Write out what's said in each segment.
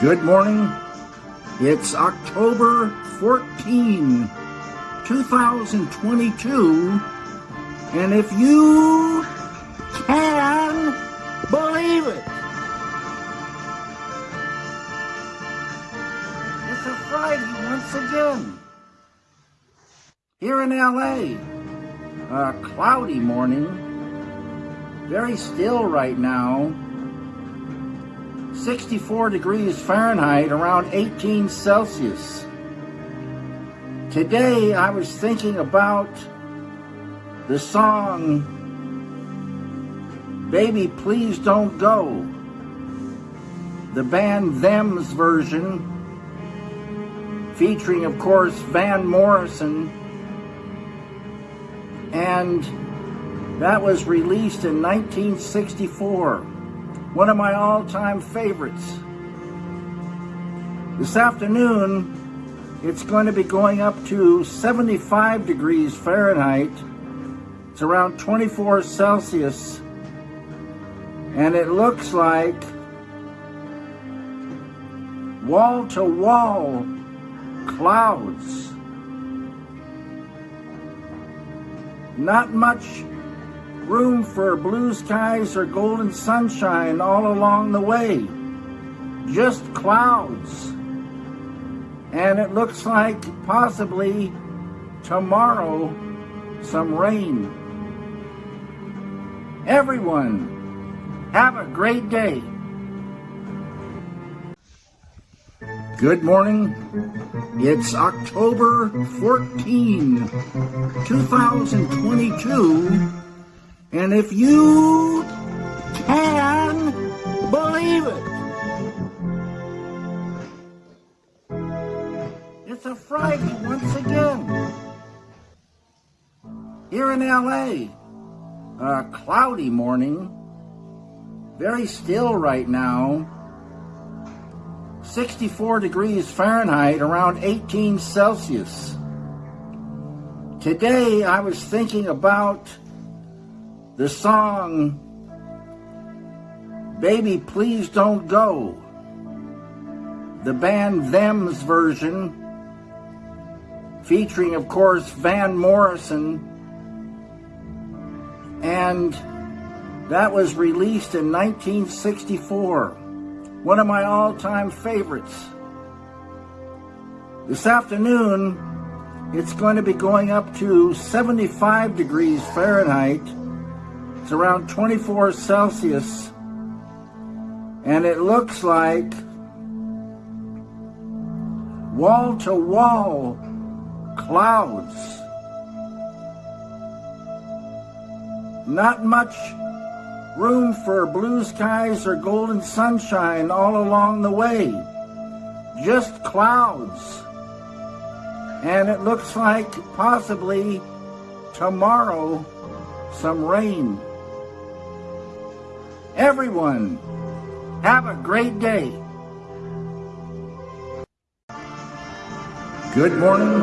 Good morning. It's October 14, 2022. And if you can believe it, it's a Friday once again. Here in LA, a cloudy morning, very still right now. 64 degrees Fahrenheit, around 18 Celsius. Today I was thinking about the song Baby Please Don't Go. The band Them's version, featuring of course Van Morrison, and that was released in 1964 one of my all-time favorites. This afternoon, it's going to be going up to 75 degrees Fahrenheit. It's around 24 Celsius. And it looks like wall-to-wall -wall clouds. Not much room for blue skies or golden sunshine all along the way. Just clouds. And it looks like possibly tomorrow some rain. Everyone, have a great day. Good morning. It's October 14, 2022. And if you can believe it, it's a Friday once again. Here in LA, a cloudy morning, very still right now. 64 degrees Fahrenheit, around 18 Celsius. Today I was thinking about the song Baby Please Don't Go, the band Them's version, featuring, of course, Van Morrison, and that was released in 1964. One of my all-time favorites. This afternoon, it's going to be going up to 75 degrees Fahrenheit it's around 24 Celsius. And it looks like wall-to-wall -wall clouds. Not much room for blue skies or golden sunshine all along the way. Just clouds. And it looks like possibly tomorrow some rain. Everyone, have a great day. Good morning.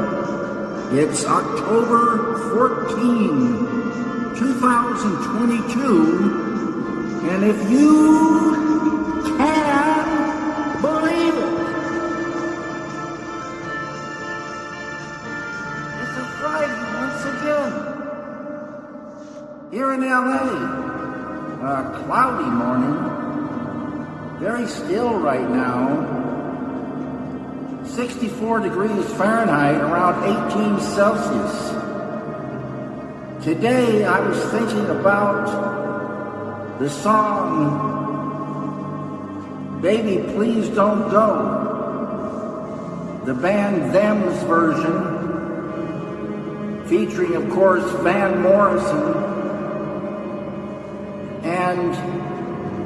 It's October 14, 2022. And if you can believe it, it's a Friday once again. Here in LA a cloudy morning, very still right now. 64 degrees Fahrenheit, around 18 Celsius. Today I was thinking about the song Baby Please Don't Go. The band Them's version, featuring of course Van Morrison, and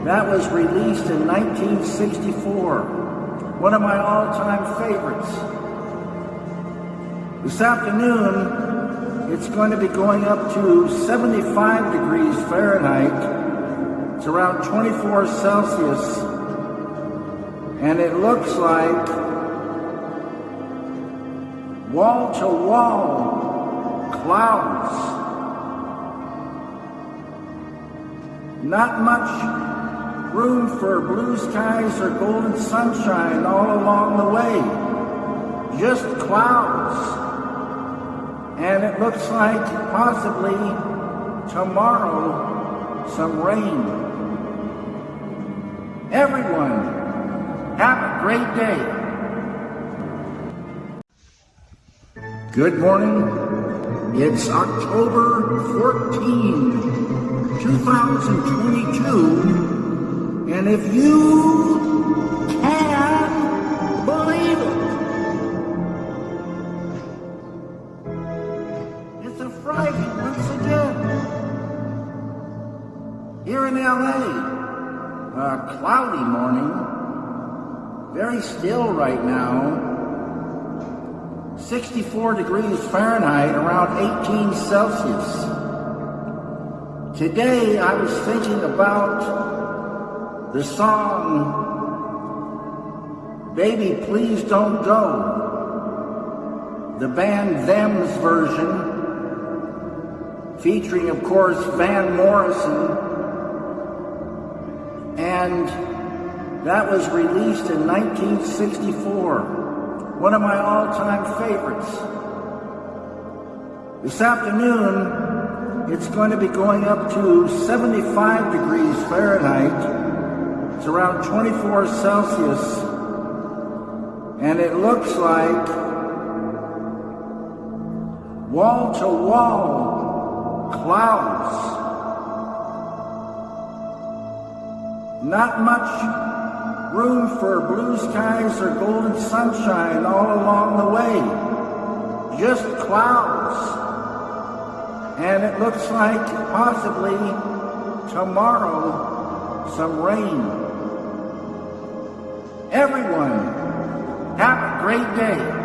that was released in 1964. One of my all-time favorites. This afternoon, it's going to be going up to 75 degrees Fahrenheit. It's around 24 Celsius. And it looks like wall-to-wall -wall clouds Not much room for blue skies or golden sunshine all along the way. Just clouds. And it looks like possibly tomorrow some rain. Everyone, have a great day. Good morning. It's October 14, 2022. And if you can believe it, it's a Friday once again. Here in LA, a cloudy morning, very still right now. 64 degrees Fahrenheit, around 18 Celsius. Today I was thinking about the song Baby Please Don't Go, the band Them's version, featuring, of course, Van Morrison, and that was released in 1964, one of my all-time favorites. This afternoon, it's going to be going up to 75 degrees Fahrenheit it's around 24 Celsius, and it looks like wall to wall clouds. Not much room for blue skies or golden sunshine all along the way. Just clouds. And it looks like possibly tomorrow some rain. Everyone, have a great day.